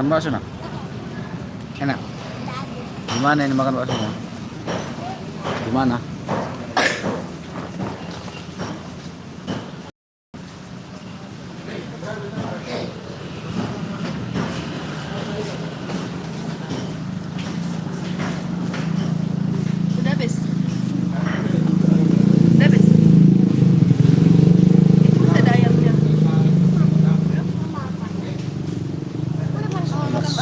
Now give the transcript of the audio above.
makan bakso nak enak gimana ini makan baksonya gimana